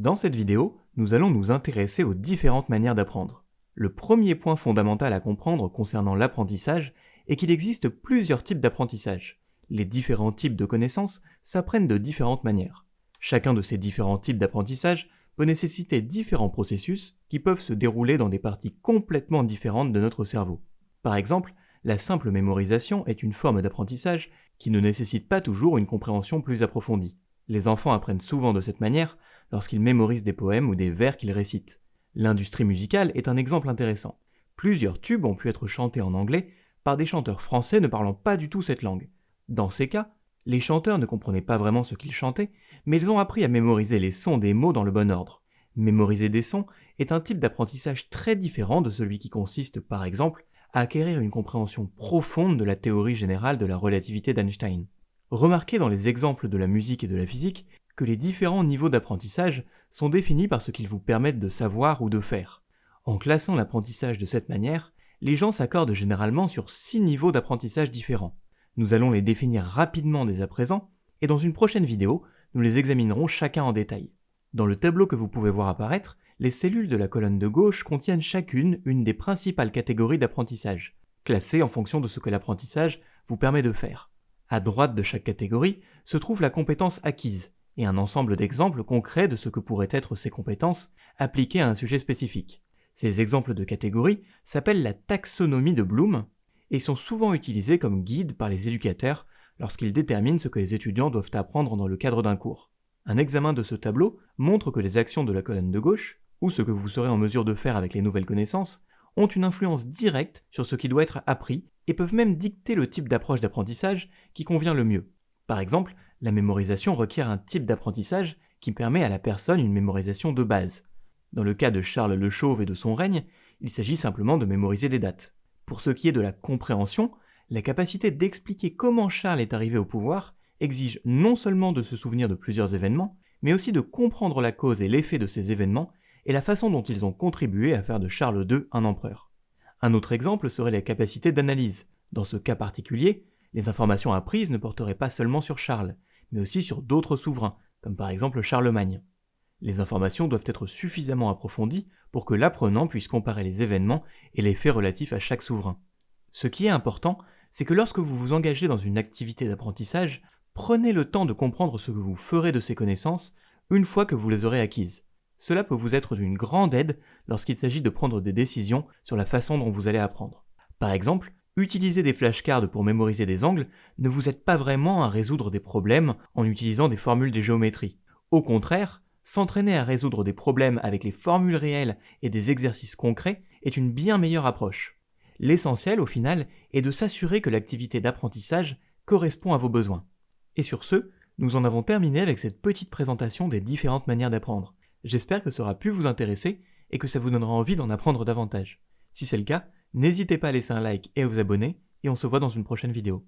Dans cette vidéo, nous allons nous intéresser aux différentes manières d'apprendre. Le premier point fondamental à comprendre concernant l'apprentissage est qu'il existe plusieurs types d'apprentissage. Les différents types de connaissances s'apprennent de différentes manières. Chacun de ces différents types d'apprentissage peut nécessiter différents processus qui peuvent se dérouler dans des parties complètement différentes de notre cerveau. Par exemple, la simple mémorisation est une forme d'apprentissage qui ne nécessite pas toujours une compréhension plus approfondie. Les enfants apprennent souvent de cette manière lorsqu'ils mémorisent des poèmes ou des vers qu'ils récitent. L'industrie musicale est un exemple intéressant. Plusieurs tubes ont pu être chantés en anglais par des chanteurs français ne parlant pas du tout cette langue. Dans ces cas, les chanteurs ne comprenaient pas vraiment ce qu'ils chantaient, mais ils ont appris à mémoriser les sons des mots dans le bon ordre. Mémoriser des sons est un type d'apprentissage très différent de celui qui consiste, par exemple, à acquérir une compréhension profonde de la théorie générale de la relativité d'Einstein. Remarquez dans les exemples de la musique et de la physique les différents niveaux d'apprentissage sont définis par ce qu'ils vous permettent de savoir ou de faire. En classant l'apprentissage de cette manière, les gens s'accordent généralement sur six niveaux d'apprentissage différents. Nous allons les définir rapidement dès à présent, et dans une prochaine vidéo, nous les examinerons chacun en détail. Dans le tableau que vous pouvez voir apparaître, les cellules de la colonne de gauche contiennent chacune une des principales catégories d'apprentissage, classées en fonction de ce que l'apprentissage vous permet de faire. À droite de chaque catégorie se trouve la compétence acquise, et un ensemble d'exemples concrets de ce que pourraient être ces compétences appliquées à un sujet spécifique. Ces exemples de catégories s'appellent la taxonomie de Bloom et sont souvent utilisés comme guide par les éducateurs lorsqu'ils déterminent ce que les étudiants doivent apprendre dans le cadre d'un cours. Un examen de ce tableau montre que les actions de la colonne de gauche, ou ce que vous serez en mesure de faire avec les nouvelles connaissances, ont une influence directe sur ce qui doit être appris et peuvent même dicter le type d'approche d'apprentissage qui convient le mieux. Par exemple, la mémorisation requiert un type d'apprentissage qui permet à la personne une mémorisation de base. Dans le cas de Charles le Chauve et de son règne, il s'agit simplement de mémoriser des dates. Pour ce qui est de la compréhension, la capacité d'expliquer comment Charles est arrivé au pouvoir exige non seulement de se souvenir de plusieurs événements, mais aussi de comprendre la cause et l'effet de ces événements et la façon dont ils ont contribué à faire de Charles II un empereur. Un autre exemple serait la capacité d'analyse. Dans ce cas particulier, les informations apprises ne porteraient pas seulement sur Charles, mais aussi sur d'autres souverains, comme par exemple Charlemagne. Les informations doivent être suffisamment approfondies pour que l'apprenant puisse comparer les événements et les faits relatifs à chaque souverain. Ce qui est important, c'est que lorsque vous vous engagez dans une activité d'apprentissage, prenez le temps de comprendre ce que vous ferez de ces connaissances une fois que vous les aurez acquises. Cela peut vous être d'une grande aide lorsqu'il s'agit de prendre des décisions sur la façon dont vous allez apprendre. Par exemple, Utiliser des flashcards pour mémoriser des angles ne vous aide pas vraiment à résoudre des problèmes en utilisant des formules de géométrie. Au contraire, s'entraîner à résoudre des problèmes avec les formules réelles et des exercices concrets est une bien meilleure approche. L'essentiel, au final, est de s'assurer que l'activité d'apprentissage correspond à vos besoins. Et sur ce, nous en avons terminé avec cette petite présentation des différentes manières d'apprendre. J'espère que ça aura pu vous intéresser et que ça vous donnera envie d'en apprendre davantage. Si c'est le cas, N'hésitez pas à laisser un like et à vous abonner, et on se voit dans une prochaine vidéo.